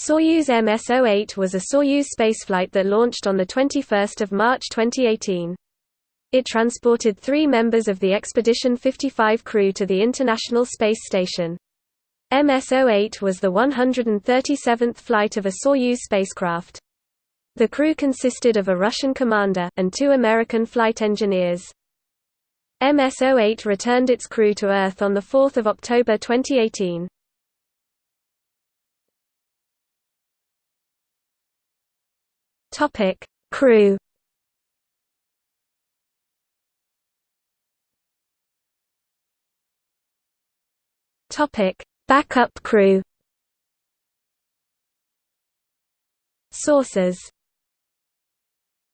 Soyuz MS-08 was a Soyuz spaceflight that launched on 21 March 2018. It transported three members of the Expedition 55 crew to the International Space Station. MS-08 was the 137th flight of a Soyuz spacecraft. The crew consisted of a Russian commander, and two American flight engineers. MS-08 returned its crew to Earth on 4 October 2018. Crew. Topic: Backup crew. Sources